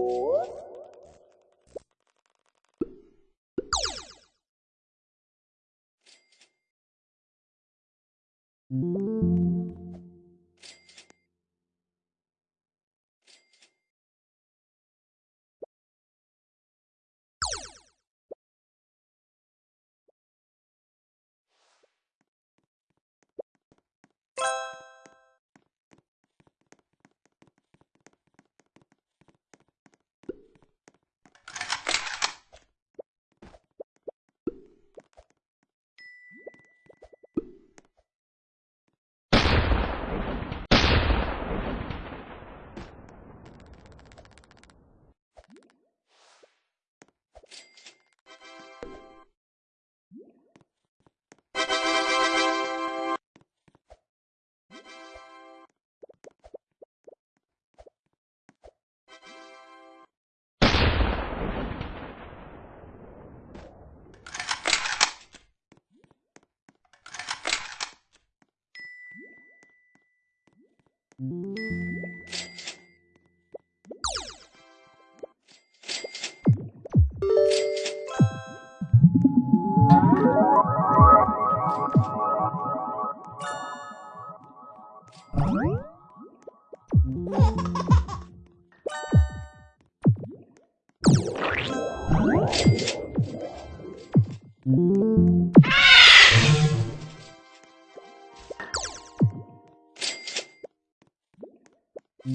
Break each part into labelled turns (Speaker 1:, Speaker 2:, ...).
Speaker 1: Ooh. Ha ha ha! Oh.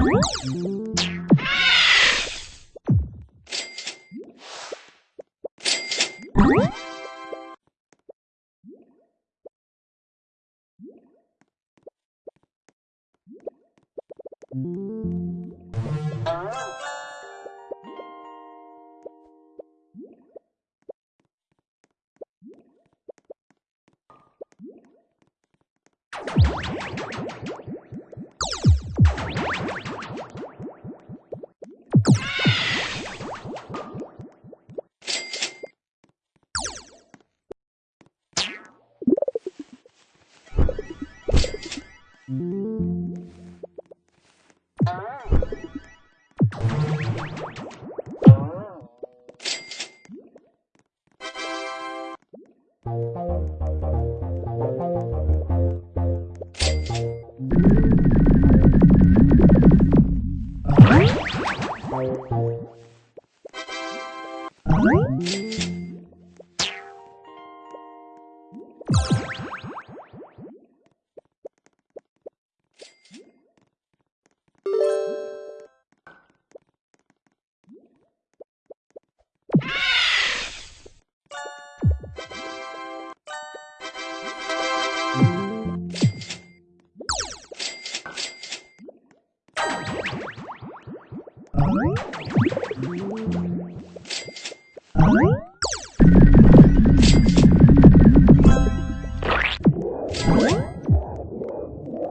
Speaker 1: you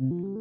Speaker 1: Mm-hmm.